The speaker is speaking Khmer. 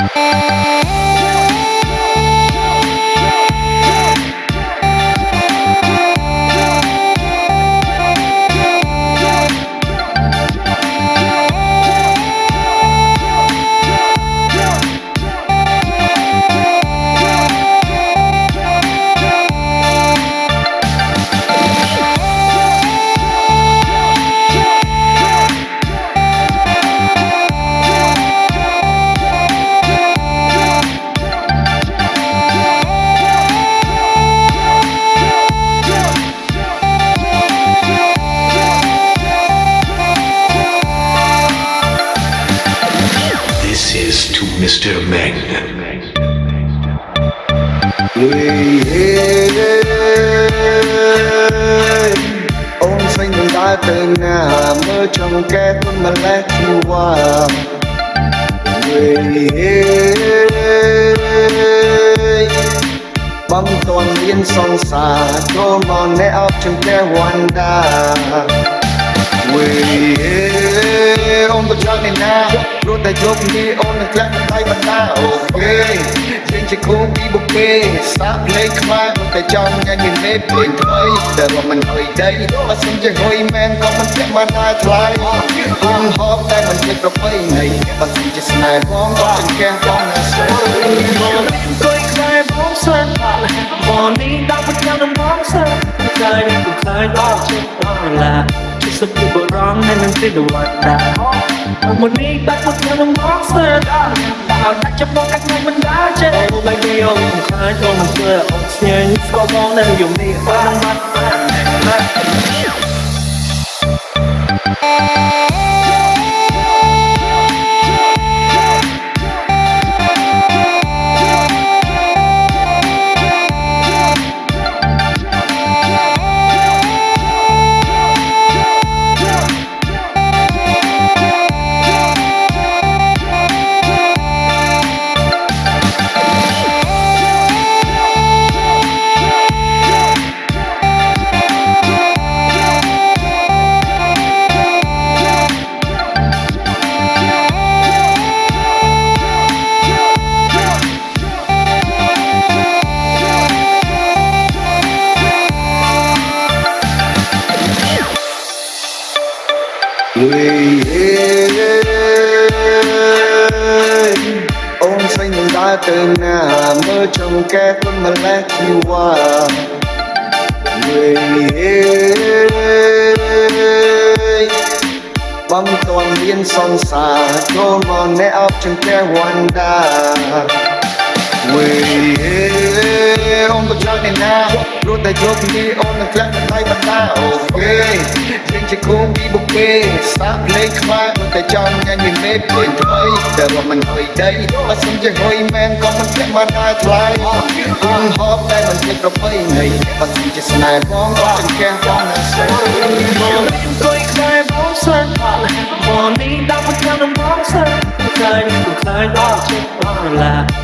Música Mr. Magnet. We ôm xanh cùng ta từng ngà mơ trong kẻ con mà lẽ chung qua người băng toàn biên song xa cho mòn nét áp trong kẻ hoàn đà người ôm tôi chắc này nào រចូលមកអ្នកអត់ជំនះវណ្ដា Way on the journey now ព្រោះតែជោគនេះអូននឹងក្លាក់ដៃបណ្ដាអូខេចេញជាគូពីបុកគេស្ដាប់ភ្លេងខ្មែរព្រោះតែចង់ញ៉ាំញ៉ាំលេភ្លេងថ្មីតែមកមិនហុយដីបើសិនជាហុយមែនក៏មិនធ្លាក់បានដែរថ្លៃគុំហបតែមិនជាប្រពៃណីបើសិនជាស្នេហ៍បងក៏ជាកែបងណាស្រួលអង្គុយខ្សែបងសើបងនេះដល់ប្រចាំដំបងសើខ្សែនេះគឺខ្សែដល់ជិតអរឡាជាសុខពីបរង នៅនឹងទីដវណ្ដាមុននេះដល់ប្រចាំដំបងសើដល់ដល់តែចាំបងកាត់មិនមិនដល់ចេះអូបែបនេះអូនខ្សែចូលមកធ្វើអូនស្ញែងស្គាល់បងនៅយំនេះបានបាត់ quê ông xanh đã từng ngà mơ trong kẻ quân mà lẽ qua người băng toàn biên sông xa cho mòn nẻ áp chân kẻ hoàn đà. Người ông có chắc nên nào នកអត់ជំនះវណ្ដា Way on the journey now ព្រោះតែជោគនេះអូននឹងក្លាក់ដៃបណ្ដាអូខេចេញជាគូពីបុកគេស្ដាប់ភ្លេងខ្មែរព្រោះតែចង់ញ៉ាំញ៉ាំលេភ្លេងថ្មីតែមកមិនហុយដីបើសិនជាហុយមែនក៏មិនធ្លាក់បានដែរថ្លៃគុំហបតែមិនជាប្រពៃណីបើសិនជាស្នេហ៍បងក៏ចង្កេះបងណាស្រួលអង្គុយខ្សែបងសើបងនេះដល់ប្រចាំដំបងសើខ្សែនេះគឺខ្សែដល់ជិតអរឡាជាសុខពីបរងនៅនឹងទីដវណ្ដាមុននេះបាត់មកខ្ញុំនឹងបងសើដល់ដល់តែចាំបងកា